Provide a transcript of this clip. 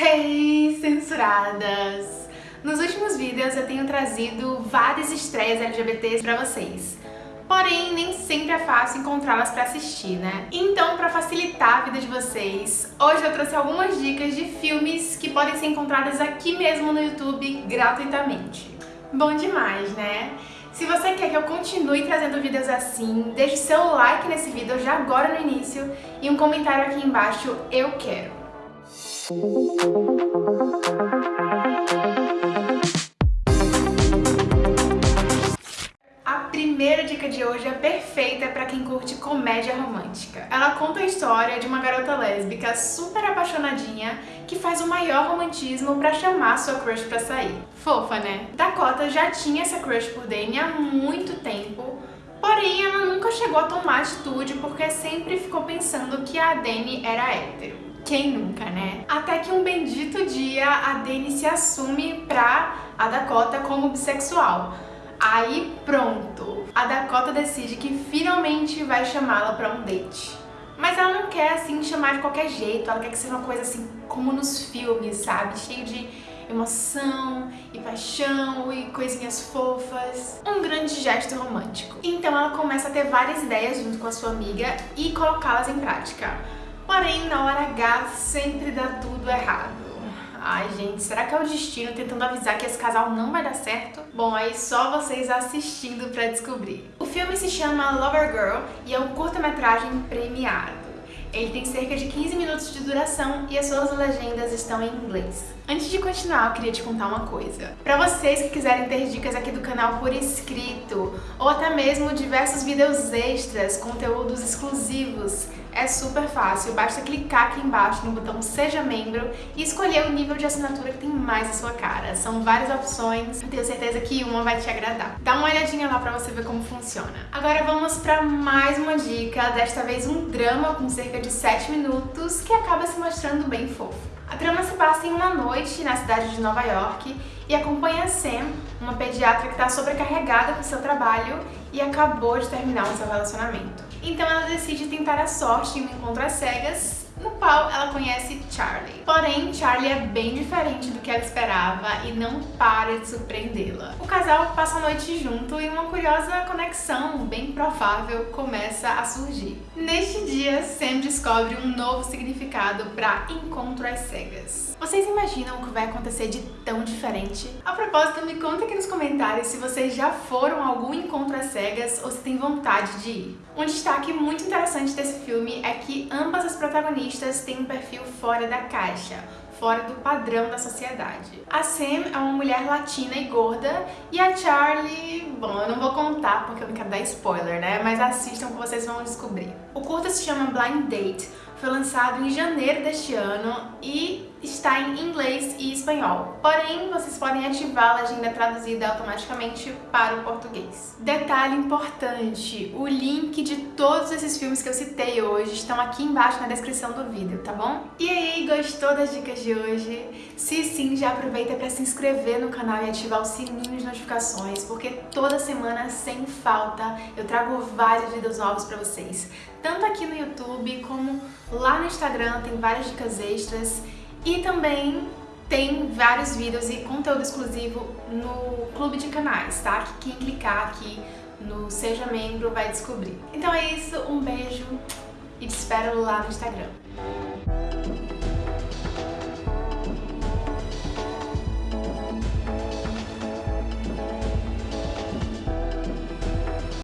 Hey, censuradas! Nos últimos vídeos eu tenho trazido várias estreias LGBTs pra vocês. Porém, nem sempre é fácil encontrá-las pra assistir, né? Então, pra facilitar a vida de vocês, hoje eu trouxe algumas dicas de filmes que podem ser encontradas aqui mesmo no YouTube gratuitamente. Bom demais, né? Se você quer que eu continue trazendo vídeos assim, deixe seu like nesse vídeo já agora no início e um comentário aqui embaixo, eu quero. A primeira dica de hoje é perfeita para quem curte comédia romântica. Ela conta a história de uma garota lésbica super apaixonadinha que faz o maior romantismo para chamar sua crush para sair. Fofa, né? Dakota já tinha essa crush por Danny há muito tempo, porém ela nunca chegou a tomar atitude porque sempre ficou pensando que a Danny era hétero. Quem nunca, né? Até que um bendito dia a Dani se assume pra a Dakota como bissexual. Aí pronto, a Dakota decide que finalmente vai chamá-la pra um date. Mas ela não quer assim chamar de qualquer jeito, ela quer que seja uma coisa assim como nos filmes, sabe? Cheio de emoção e paixão e coisinhas fofas. Um grande gesto romântico. Então ela começa a ter várias ideias junto com a sua amiga e colocá-las em prática. Porém, na hora H, sempre dá tudo errado. Ai, gente, será que é o destino tentando avisar que esse casal não vai dar certo? Bom, aí só vocês assistindo pra descobrir. O filme se chama Lover Girl e é um curta-metragem premiado. Ele tem cerca de 15 minutos de duração e as suas legendas estão em inglês. Antes de continuar, eu queria te contar uma coisa. Para vocês que quiserem ter dicas aqui do canal por escrito, ou até mesmo diversos vídeos extras, conteúdos exclusivos, é super fácil, basta clicar aqui embaixo no botão Seja Membro e escolher o nível de assinatura que tem mais a sua cara. São várias opções, tenho certeza que uma vai te agradar. Dá uma olhadinha lá pra você ver como funciona. Agora vamos pra mais uma dica, desta vez um drama com cerca de 7 minutos que acaba se mostrando bem fofo. A trama se passa em uma noite na cidade de Nova York e acompanha Sam, uma pediatra que está sobrecarregada com seu trabalho e acabou de terminar o seu relacionamento. Então ela decide tentar a sorte em um encontro às cegas no qual ela conhece Charlie. Porém, Charlie é bem diferente do que ela esperava e não para de surpreendê-la. O casal passa a noite junto e uma curiosa conexão, bem provável, começa a surgir. Neste dia, Sam descobre um novo significado para encontro às cegas. Vocês imaginam o que vai acontecer de tão diferente? A propósito, me conta aqui nos comentários se vocês já foram a algum encontro às cegas ou se tem vontade de ir. Um destaque muito interessante desse filme é que ambas as protagonistas protagonistas têm um perfil fora da caixa, fora do padrão da sociedade. A Sam é uma mulher latina e gorda, e a Charlie... Bom, eu não vou contar porque eu não quero dar spoiler, né? Mas assistam que vocês vão descobrir. O curta se chama Blind Date, foi lançado em janeiro deste ano e está em inglês e espanhol. Porém, vocês podem ativar a legenda traduzida automaticamente para o português. Detalhe importante, o link de todos esses filmes que eu citei hoje estão aqui embaixo na descrição do vídeo, tá bom? E aí, gostou das dicas de hoje? Se sim, já aproveita para se inscrever no canal e ativar o sininho de notificações, porque toda semana, sem falta, eu trago vários vídeos novos para vocês. Tanto aqui no YouTube, como lá no Instagram, tem várias dicas extras e também tem vários vídeos e conteúdo exclusivo no clube de canais, tá? Que quem clicar aqui no Seja Membro vai descobrir. Então é isso, um beijo e te espero lá no Instagram.